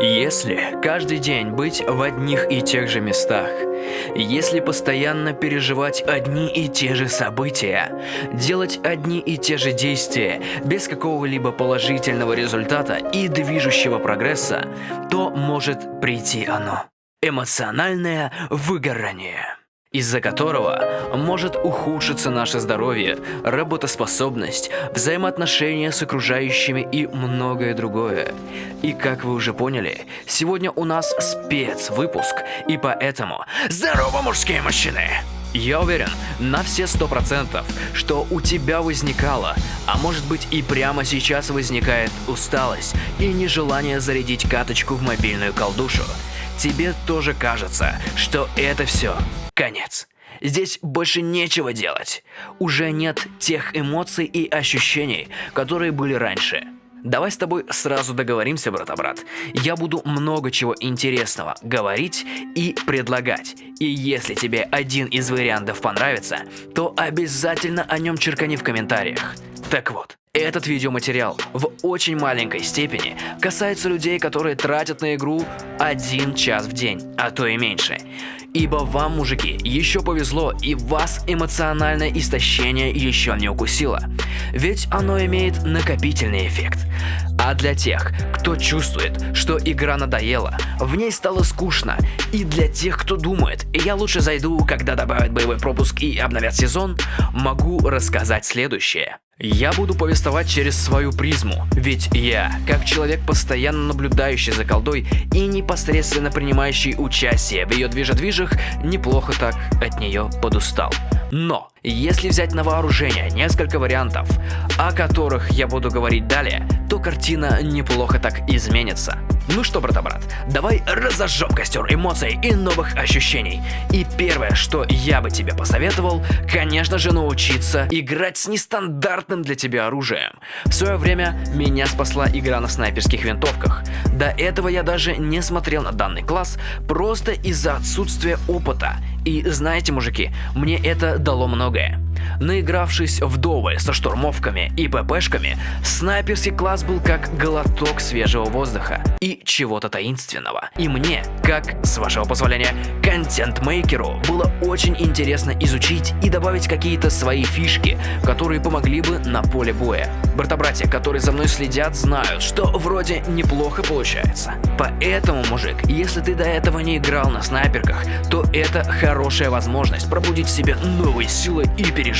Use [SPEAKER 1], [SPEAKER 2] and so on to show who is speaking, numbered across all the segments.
[SPEAKER 1] Если каждый день быть в одних и тех же местах, если постоянно переживать одни и те же события, делать одни и те же действия без какого-либо положительного результата и движущего прогресса, то может прийти оно. Эмоциональное выгорание из-за которого может ухудшиться наше здоровье, работоспособность, взаимоотношения с окружающими и многое другое. И как вы уже поняли, сегодня у нас спецвыпуск, и поэтому здорово, мужские мужчины! Я уверен на все сто процентов, что у тебя возникала, а может быть и прямо сейчас возникает усталость и нежелание зарядить каточку в мобильную колдушу. Тебе тоже кажется, что это все Конец. Здесь больше нечего делать. Уже нет тех эмоций и ощущений, которые были раньше. Давай с тобой сразу договоримся, брата-брат. Я буду много чего интересного говорить и предлагать. И если тебе один из вариантов понравится, то обязательно о нем черкани в комментариях. Так вот, этот видеоматериал в очень маленькой степени касается людей, которые тратят на игру один час в день, а то и меньше. Ибо вам, мужики, еще повезло и вас эмоциональное истощение еще не укусило. Ведь оно имеет накопительный эффект. А для тех, кто чувствует, что игра надоела, в ней стало скучно, и для тех, кто думает, я лучше зайду, когда добавят боевой пропуск и обновят сезон, могу рассказать следующее. Я буду повествовать через свою призму, ведь я, как человек, постоянно наблюдающий за колдой и непосредственно принимающий участие в ее движедвижах, неплохо так от нее подустал. Но, если взять на вооружение несколько вариантов, о которых я буду говорить далее, то картина неплохо так изменится. Ну что, брата-брат, давай разожжем костер эмоций и новых ощущений. И первое, что я бы тебе посоветовал, конечно же научиться играть с нестандартным для тебя оружием. В свое время меня спасла игра на снайперских винтовках. До этого я даже не смотрел на данный класс, просто из-за отсутствия опыта. И знаете, мужики, мне это дало многое. Наигравшись вдоволь со штурмовками и ППшками, снайперский класс был как глоток свежего воздуха и чего-то таинственного. И мне, как, с вашего позволения, контент-мейкеру, было очень интересно изучить и добавить какие-то свои фишки, которые помогли бы на поле боя. Брата-братья, которые за мной следят, знают, что вроде неплохо получается. Поэтому, мужик, если ты до этого не играл на снайперках, то это хорошая возможность пробудить в себе новые силы и переживания.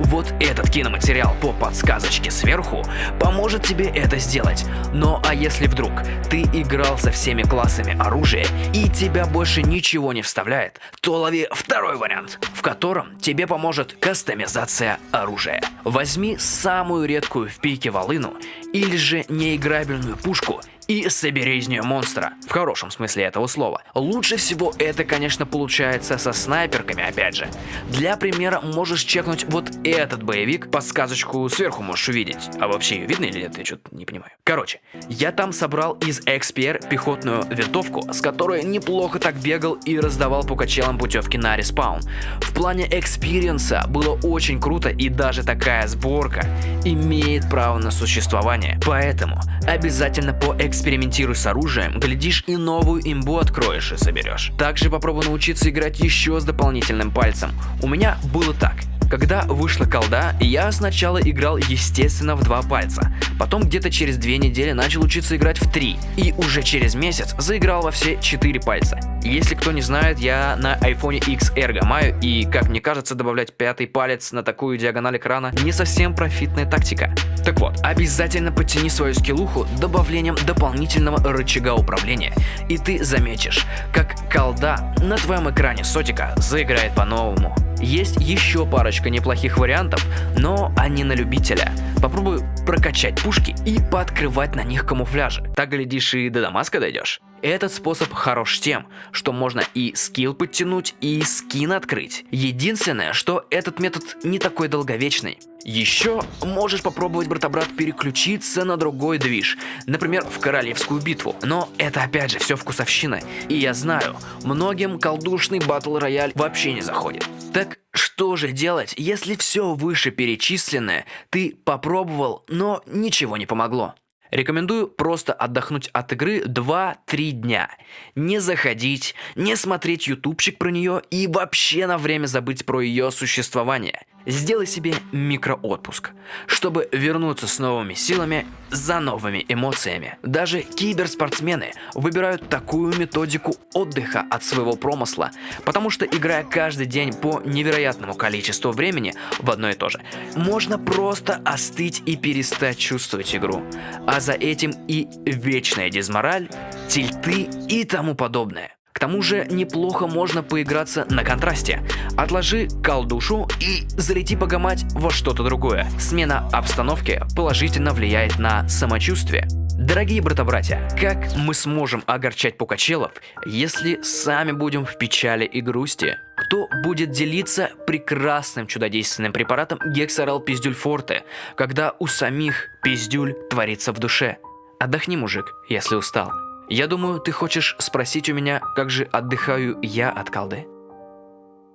[SPEAKER 1] Вот этот киноматериал по подсказочке сверху поможет тебе это сделать. Но а если вдруг ты играл со всеми классами оружия и тебя больше ничего не вставляет, то лови второй вариант, в котором тебе поможет кастомизация оружия. Возьми самую редкую в пике волыну или же неиграбельную пушку и собери из нее монстра, в хорошем смысле этого слова. Лучше всего это, конечно, получается со снайперками, опять же. Для примера можешь чекнуть вот этот боевик, подсказочку сверху можешь увидеть. А вообще ее видно или нет, я что-то не понимаю. Короче, я там собрал из XPR пехотную винтовку, с которой неплохо так бегал и раздавал по качелам путевки на респаун. В плане экспириенса было очень круто и даже такая сборка имеет право на существование. Поэтому обязательно по экспириенсу Экспериментируй с оружием, глядишь и новую имбу откроешь и соберешь. Также попробуй научиться играть еще с дополнительным пальцем. У меня было так. Когда вышла колда, я сначала играл естественно в два пальца, потом где-то через две недели начал учиться играть в три, и уже через месяц заиграл во все четыре пальца. Если кто не знает, я на iPhone XR гамаю, и, как мне кажется, добавлять пятый палец на такую диагональ экрана не совсем профитная тактика. Так вот, обязательно подтяни свою скиллуху добавлением дополнительного рычага управления, и ты заметишь, как колда на твоем экране сотика заиграет по-новому. Есть еще парочка неплохих вариантов, но они на любителя. Попробуй прокачать пушки и пооткрывать на них камуфляжи. Так глядишь и до Дамаска дойдешь. Этот способ хорош тем, что можно и скилл подтянуть, и скин открыть. Единственное, что этот метод не такой долговечный. Еще можешь попробовать, брата-брат, переключиться на другой движ, например, в королевскую битву. Но это опять же все вкусовщина, и я знаю, многим колдушный батл рояль вообще не заходит. Так что же делать, если все вышеперечисленное ты попробовал, но ничего не помогло? Рекомендую просто отдохнуть от игры 2-3 дня. Не заходить, не смотреть ютубчик про нее и вообще на время забыть про ее существование. Сделай себе микроотпуск, чтобы вернуться с новыми силами за новыми эмоциями. Даже киберспортсмены выбирают такую методику отдыха от своего промысла, потому что играя каждый день по невероятному количеству времени в одно и то же, можно просто остыть и перестать чувствовать игру. А за этим и вечная дизмораль, тильты и тому подобное. Тому же неплохо можно поиграться на контрасте. Отложи колдушу и залети погамать во что-то другое. Смена обстановки положительно влияет на самочувствие. Дорогие брата-братья, как мы сможем огорчать пукачелов, если сами будем в печали и грусти? Кто будет делиться прекрасным чудодейственным препаратом Гексорал Пиздюль Форте, когда у самих пиздюль творится в душе? Отдохни, мужик, если устал. Я думаю, ты хочешь спросить у меня, как же отдыхаю я от колды?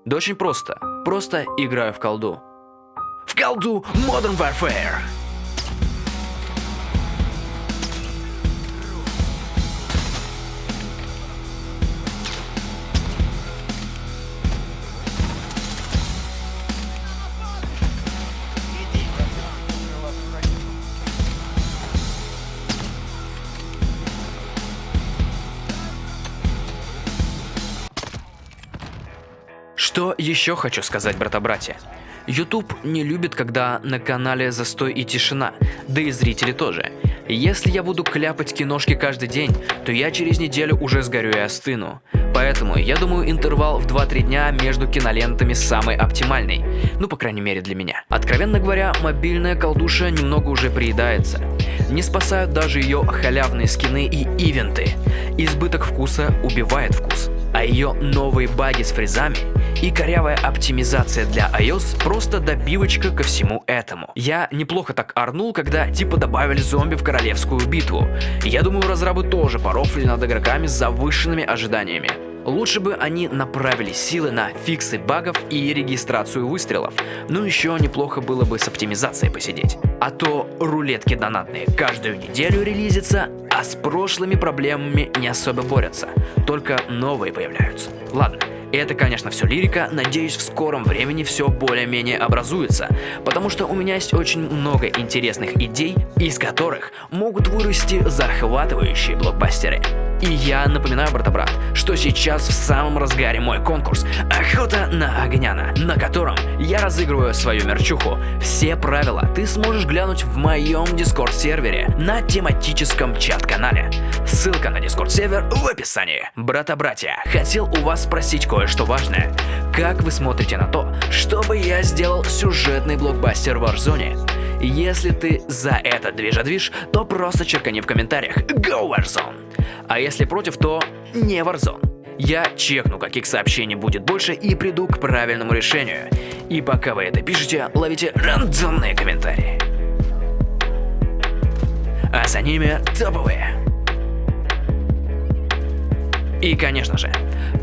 [SPEAKER 1] Да очень просто. Просто играю в колду. В колду Modern Warfare! Что еще хочу сказать, брата-братья? YouTube не любит, когда на канале застой и тишина, да и зрители тоже. Если я буду кляпать киношки каждый день, то я через неделю уже сгорю и остыну. Поэтому я думаю интервал в 2-3 дня между кинолентами самый оптимальный. Ну, по крайней мере для меня. Откровенно говоря, мобильная колдуша немного уже приедается. Не спасают даже ее халявные скины и ивенты. Избыток вкуса убивает вкус. А ее новые баги с фрезами и корявая оптимизация для iOS просто добивочка ко всему этому. Я неплохо так орнул, когда типа добавили зомби в королевскую битву. Я думаю, разрабы тоже порофли над игроками с завышенными ожиданиями. Лучше бы они направили силы на фиксы багов и регистрацию выстрелов. Ну еще неплохо было бы с оптимизацией посидеть. А то рулетки донатные каждую неделю релизятся, а с прошлыми проблемами не особо борются. Только новые появляются. Ладно, это, конечно, все лирика, надеюсь, в скором времени все более-менее образуется, потому что у меня есть очень много интересных идей, из которых могут вырасти захватывающие блокбастеры. И я напоминаю, брата-брат, что сейчас в самом разгаре мой конкурс «Охота на Огняна», на котором я разыгрываю свою мерчуху. Все правила ты сможешь глянуть в моем дискорд-сервере на тематическом чат-канале. Ссылка на дискорд-сервер в описании. Брата-братья, хотел у вас спросить кое-что важное. Как вы смотрите на то, чтобы я сделал сюжетный блокбастер в Warzone? Если ты за этот движа-движ, то просто черкани в комментариях «Go Warzone!» А если против, то не Warzone. Я чекну, каких сообщений будет больше и приду к правильному решению. И пока вы это пишете, ловите рандомные комментарии. А за ними топовые. И, конечно же,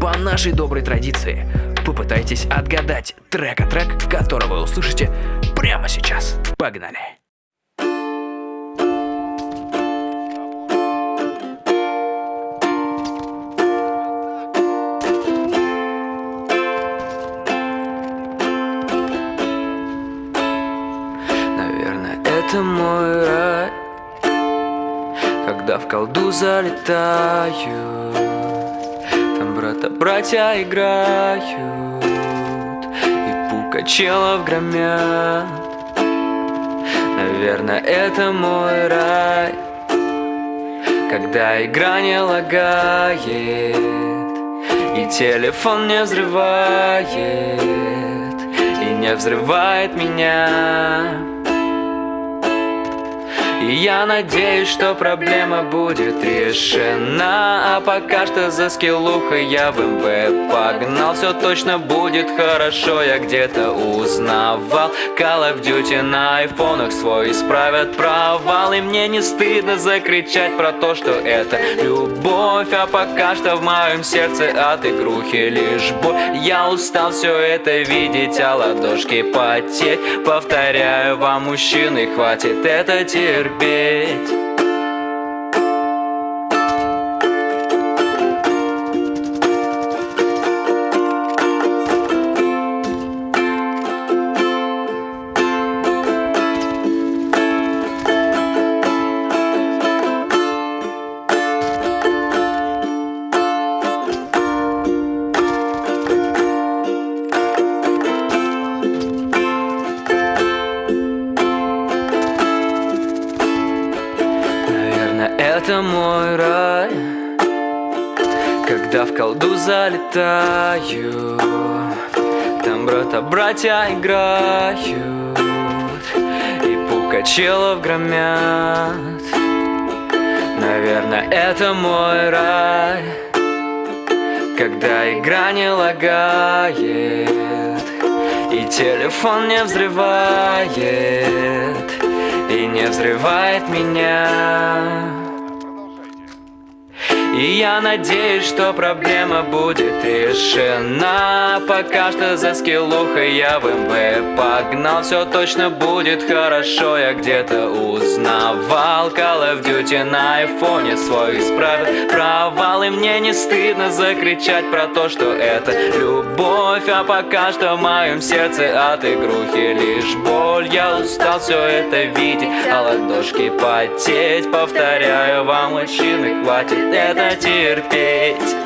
[SPEAKER 1] по нашей доброй традиции, попытайтесь отгадать трек-трек, который вы услышите прямо сейчас. Погнали! Это мой рай Когда в колду залетаю Там брата-братья играют И пукачелов громят. Наверное, это мой рай Когда игра не лагает И телефон не взрывает И не взрывает меня и я надеюсь, что проблема будет решена. А пока что за скиллухой я в МВ погнал. Все точно будет хорошо, я где-то узнавал. Call of Duty на айфонах свой исправят провал. И мне не стыдно закричать про то, что это любовь. А пока что в моем сердце от игрухи лишь боль. Я устал все это видеть, а ладошки потеть. Повторяю вам, мужчины, хватит это терпеть bit. Терпеть мой рай Когда в колду залетаю Там брата-братья играют И пукачелов громят. Наверное, это мой рай Когда игра не лагает И телефон не взрывает И не взрывает меня и я надеюсь, что проблема будет решена. Пока что за скиллухой я в МВ погнал. Все точно будет хорошо, я где-то узнавал. Call of Duty на айфоне свой исправил. Провал И мне не стыдно закричать про то, что это любовь. А пока что в моем сердце от игрухи лишь боль. Я устал все это видеть, а ладошки потеть. Повторяю вам, мужчины, хватит. Это терпеть